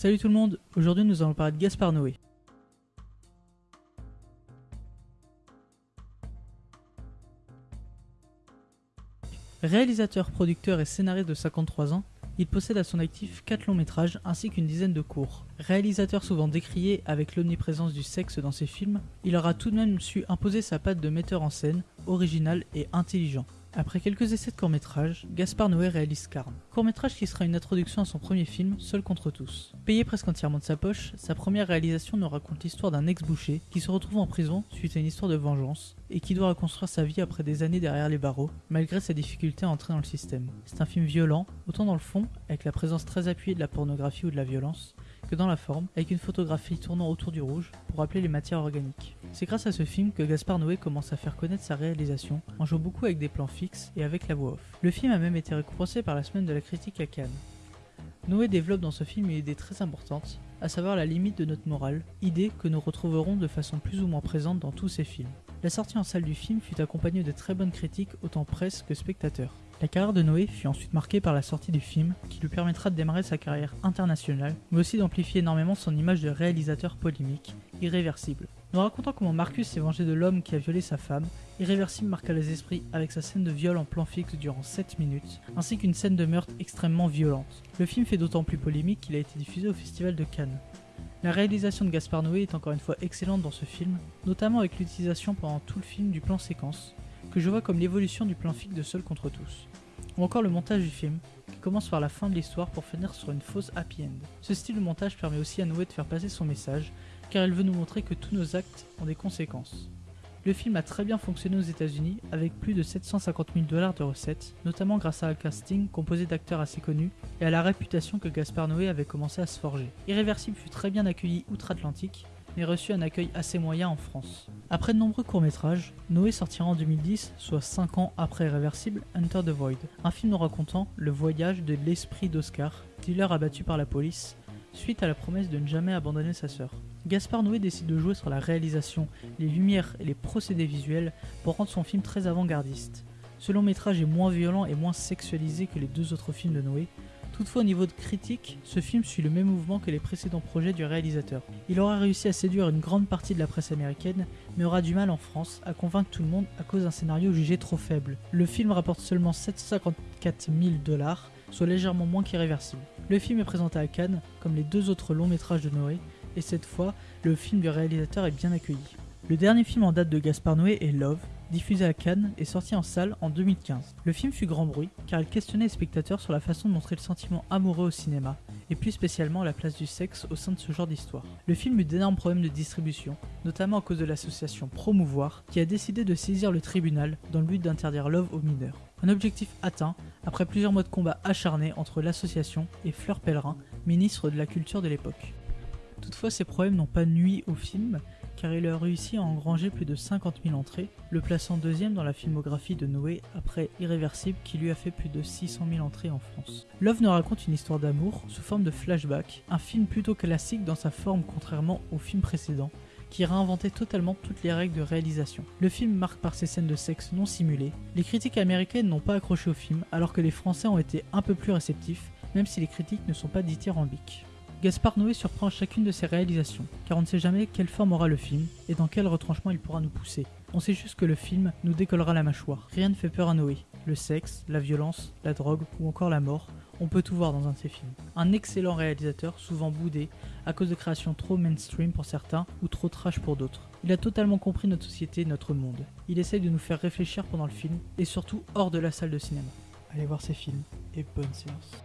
Salut tout le monde, aujourd'hui nous allons parler de Gaspard Noé. Réalisateur, producteur et scénariste de 53 ans, il possède à son actif 4 longs métrages ainsi qu'une dizaine de courts. Réalisateur souvent décrié avec l'omniprésence du sexe dans ses films, il aura tout de même su imposer sa patte de metteur en scène, original et intelligent. Après quelques essais de court-métrage, Gaspard Noé réalise Carme. Court-métrage qui sera une introduction à son premier film, Seul contre tous. Payé presque entièrement de sa poche, sa première réalisation nous raconte l'histoire d'un ex-boucher qui se retrouve en prison suite à une histoire de vengeance et qui doit reconstruire sa vie après des années derrière les barreaux, malgré sa difficulté à entrer dans le système. C'est un film violent, autant dans le fond, avec la présence très appuyée de la pornographie ou de la violence, que dans la forme, avec une photographie tournant autour du rouge pour rappeler les matières organiques. C'est grâce à ce film que Gaspard Noé commence à faire connaître sa réalisation en jouant beaucoup avec des plans fixes et avec la voix off. Le film a même été récompensé par la semaine de la critique à Cannes. Noé développe dans ce film une idée très importante, à savoir la limite de notre morale, idée que nous retrouverons de façon plus ou moins présente dans tous ses films. La sortie en salle du film fut accompagnée de très bonnes critiques autant presse que spectateurs. La carrière de Noé fut ensuite marquée par la sortie du film, qui lui permettra de démarrer sa carrière internationale, mais aussi d'amplifier énormément son image de réalisateur polémique, irréversible. Nous racontant comment Marcus s'est vengé de l'homme qui a violé sa femme, Irréversible marqua les esprits avec sa scène de viol en plan fixe durant 7 minutes, ainsi qu'une scène de meurtre extrêmement violente. Le film fait d'autant plus polémique qu'il a été diffusé au Festival de Cannes. La réalisation de Gaspard Noé est encore une fois excellente dans ce film, notamment avec l'utilisation pendant tout le film du plan séquence, que je vois comme l'évolution du plan fixe de Seul contre tous ou encore le montage du film, qui commence par la fin de l'histoire pour finir sur une fausse happy end. Ce style de montage permet aussi à Noé de faire passer son message, car il veut nous montrer que tous nos actes ont des conséquences. Le film a très bien fonctionné aux États-Unis avec plus de 750 000 dollars de recettes, notamment grâce à un casting composé d'acteurs assez connus et à la réputation que Gaspard Noé avait commencé à se forger. Irréversible fut très bien accueilli outre-Atlantique mais reçu un accueil assez moyen en France. Après de nombreux courts-métrages, Noé sortira en 2010, soit 5 ans après Irréversible, Enter the Void, un film nous racontant le voyage de l'esprit d'Oscar, dealer abattu par la police, suite à la promesse de ne jamais abandonner sa sœur. Gaspard Noé décide de jouer sur la réalisation, les lumières et les procédés visuels pour rendre son film très avant-gardiste. Ce long métrage est moins violent et moins sexualisé que les deux autres films de Noé, Toutefois au niveau de critique, ce film suit le même mouvement que les précédents projets du réalisateur. Il aura réussi à séduire une grande partie de la presse américaine, mais aura du mal en France à convaincre tout le monde à cause d'un scénario jugé trop faible. Le film rapporte seulement 754 000 dollars, soit légèrement moins qu'irréversible. Le film est présenté à Cannes, comme les deux autres longs métrages de Noé, et cette fois, le film du réalisateur est bien accueilli. Le dernier film en date de Gaspard Noé est Love, diffusé à Cannes et sorti en salle en 2015. Le film fut grand bruit car il questionnait les spectateurs sur la façon de montrer le sentiment amoureux au cinéma, et plus spécialement la place du sexe au sein de ce genre d'histoire. Le film eut d'énormes problèmes de distribution, notamment à cause de l'association Promouvoir qui a décidé de saisir le tribunal dans le but d'interdire Love aux mineurs. Un objectif atteint après plusieurs mois de combat acharnés entre l'association et Fleur Pellerin, ministre de la Culture de l'époque. Toutefois, ces problèmes n'ont pas nui au film, car il a réussi à engranger plus de 50 000 entrées, le plaçant deuxième dans la filmographie de Noé après Irréversible qui lui a fait plus de 600 000 entrées en France. Love nous raconte une histoire d'amour sous forme de flashback, un film plutôt classique dans sa forme contrairement au film précédent, qui réinventait totalement toutes les règles de réalisation. Le film marque par ses scènes de sexe non simulées. Les critiques américaines n'ont pas accroché au film, alors que les Français ont été un peu plus réceptifs, même si les critiques ne sont pas dithyrambiques. Gaspard Noé surprend chacune de ses réalisations, car on ne sait jamais quelle forme aura le film et dans quel retranchement il pourra nous pousser. On sait juste que le film nous décollera la mâchoire. Rien ne fait peur à Noé. Le sexe, la violence, la drogue ou encore la mort, on peut tout voir dans un de ses films. Un excellent réalisateur, souvent boudé, à cause de créations trop mainstream pour certains ou trop trash pour d'autres. Il a totalement compris notre société, notre monde. Il essaye de nous faire réfléchir pendant le film et surtout hors de la salle de cinéma. Allez voir ses films et bonne séance.